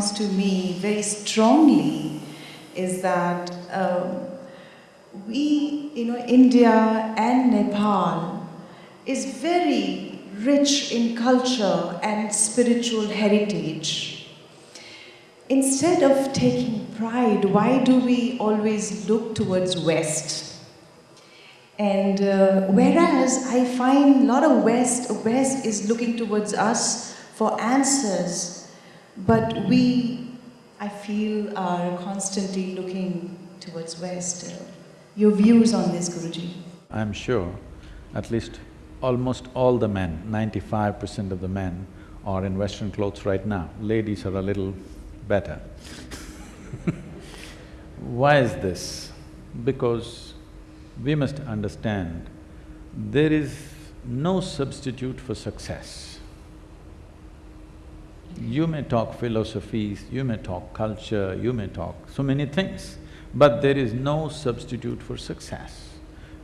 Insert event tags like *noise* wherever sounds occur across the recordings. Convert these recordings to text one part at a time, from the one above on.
comes to me very strongly is that um, we, you know, India and Nepal is very rich in culture and spiritual heritage. Instead of taking pride, why do we always look towards West? And uh, whereas I find a lot of West, West is looking towards us for answers, but we, I feel, are constantly looking towards West. Your views on this, Guruji? I'm sure at least almost all the men, ninety-five percent of the men are in Western clothes right now. Ladies are a little better. *laughs* Why is this? Because we must understand there is no substitute for success. You may talk philosophies, you may talk culture, you may talk so many things, but there is no substitute for success.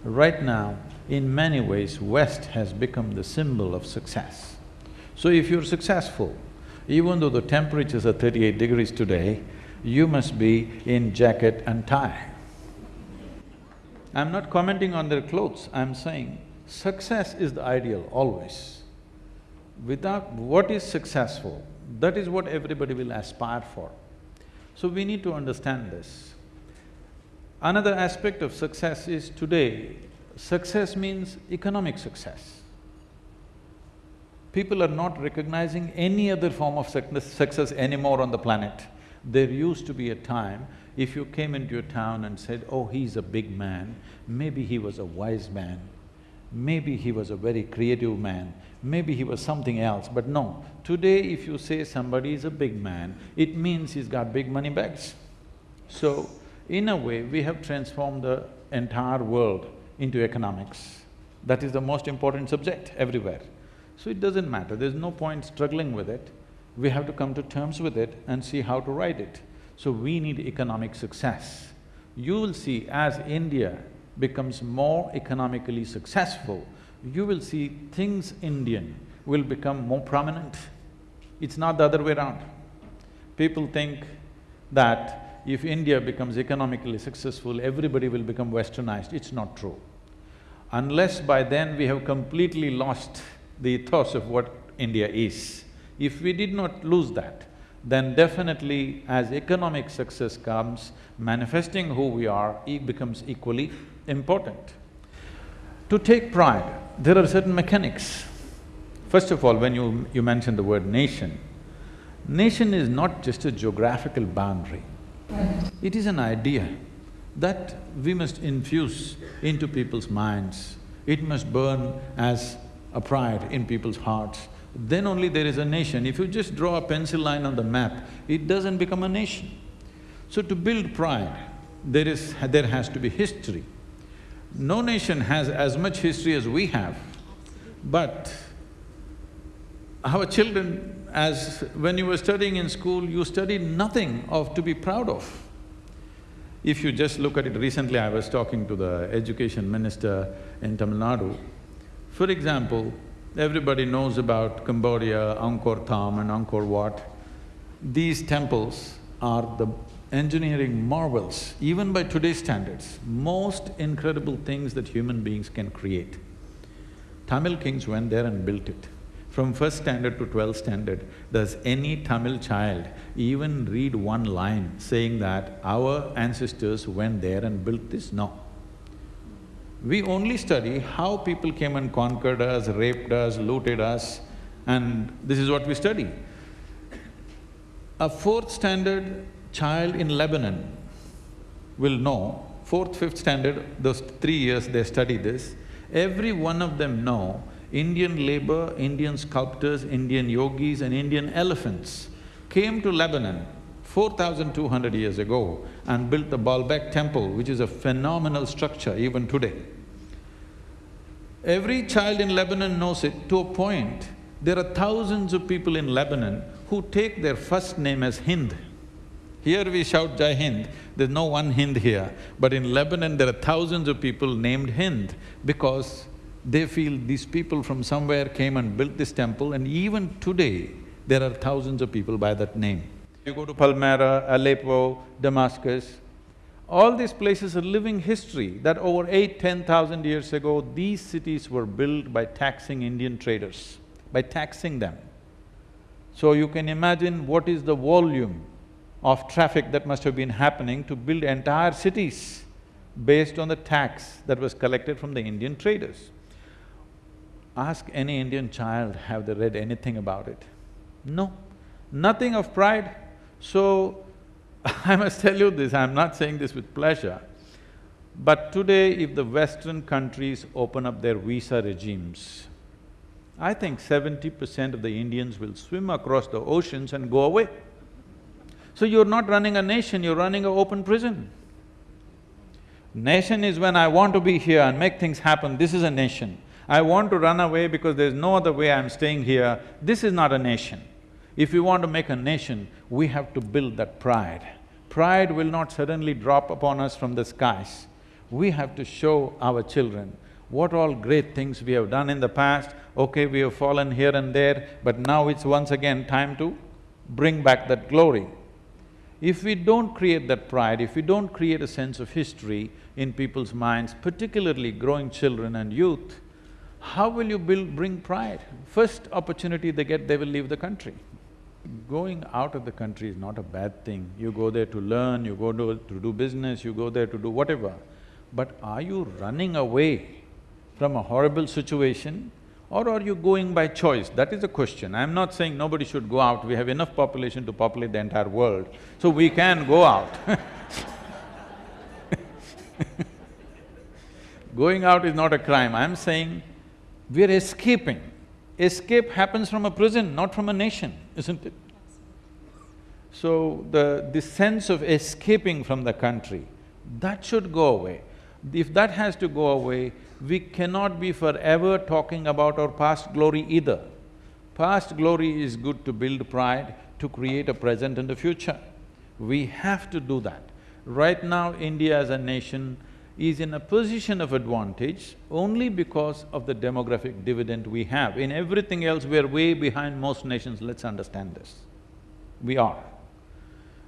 Right now, in many ways, West has become the symbol of success. So if you're successful, even though the temperatures are thirty-eight degrees today, you must be in jacket and tie. I'm not commenting on their clothes, I'm saying success is the ideal always. Without what is successful, that is what everybody will aspire for. So we need to understand this. Another aspect of success is today, success means economic success. People are not recognizing any other form of success anymore on the planet. There used to be a time if you came into a town and said, oh, he's a big man, maybe he was a wise man, maybe he was a very creative man, maybe he was something else, but no. Today if you say somebody is a big man, it means he's got big money bags. So, in a way, we have transformed the entire world into economics. That is the most important subject everywhere. So it doesn't matter, there's no point struggling with it. We have to come to terms with it and see how to ride it. So we need economic success. You will see as India becomes more economically successful, you will see things Indian will become more prominent. It's not the other way around. People think that if India becomes economically successful, everybody will become westernized. It's not true. Unless by then we have completely lost the ethos of what India is. If we did not lose that, then definitely as economic success comes, manifesting who we are becomes equally important. To take pride, there are certain mechanics. First of all, when you… you mentioned the word nation, nation is not just a geographical boundary. It is an idea that we must infuse into people's minds. It must burn as a pride in people's hearts then only there is a nation. If you just draw a pencil line on the map, it doesn't become a nation. So to build pride, there is… there has to be history. No nation has as much history as we have, but our children, as… when you were studying in school, you studied nothing of… to be proud of. If you just look at it, recently I was talking to the education minister in Tamil Nadu. For example, Everybody knows about Cambodia, Angkor Thom and Angkor Wat. These temples are the engineering marvels, even by today's standards, most incredible things that human beings can create. Tamil kings went there and built it. From first standard to twelfth standard, does any Tamil child even read one line saying that our ancestors went there and built this? No. We only study how people came and conquered us, raped us, looted us, and this is what we study. A fourth standard child in Lebanon will know, fourth, fifth standard, those three years they study this, every one of them know Indian labor, Indian sculptors, Indian yogis and Indian elephants came to Lebanon 4,200 years ago and built the Baalbek temple, which is a phenomenal structure even today. Every child in Lebanon knows it to a point. There are thousands of people in Lebanon who take their first name as Hind. Here we shout Jai Hind, there's no one Hind here, but in Lebanon there are thousands of people named Hind because they feel these people from somewhere came and built this temple and even today there are thousands of people by that name. You go to Palmyra, Aleppo, Damascus, all these places are living history that over eight, ten thousand years ago, these cities were built by taxing Indian traders, by taxing them. So you can imagine what is the volume of traffic that must have been happening to build entire cities based on the tax that was collected from the Indian traders. Ask any Indian child, have they read anything about it? No, nothing of pride. So, *laughs* I must tell you this, I'm not saying this with pleasure, but today if the Western countries open up their visa regimes, I think seventy percent of the Indians will swim across the oceans and go away. So you're not running a nation, you're running an open prison. Nation is when I want to be here and make things happen, this is a nation. I want to run away because there's no other way I'm staying here, this is not a nation. If we want to make a nation, we have to build that pride. Pride will not suddenly drop upon us from the skies. We have to show our children what all great things we have done in the past, okay, we have fallen here and there, but now it's once again time to bring back that glory. If we don't create that pride, if we don't create a sense of history in people's minds, particularly growing children and youth, how will you build… bring pride? First opportunity they get, they will leave the country. Going out of the country is not a bad thing. You go there to learn, you go to, to do business, you go there to do whatever. But are you running away from a horrible situation or are you going by choice? That is the question. I'm not saying nobody should go out, we have enough population to populate the entire world, so we can go out *laughs* Going out is not a crime, I'm saying we're escaping. Escape happens from a prison, not from a nation, isn't it? So, the… the sense of escaping from the country, that should go away. If that has to go away, we cannot be forever talking about our past glory either. Past glory is good to build pride, to create a present and a future. We have to do that. Right now, India as a nation is in a position of advantage only because of the demographic dividend we have. In everything else, we're way behind most nations, let's understand this. We are.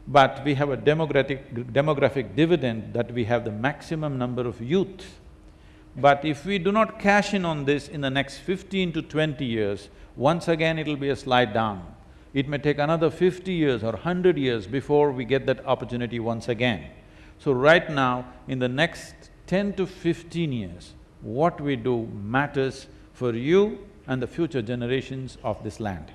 But we have a demographic… demographic dividend that we have the maximum number of youth but if we do not cash in on this in the next fifteen to twenty years, once again it'll be a slide down. It may take another fifty years or hundred years before we get that opportunity once again. So right now, in the next ten to fifteen years, what we do matters for you and the future generations of this land.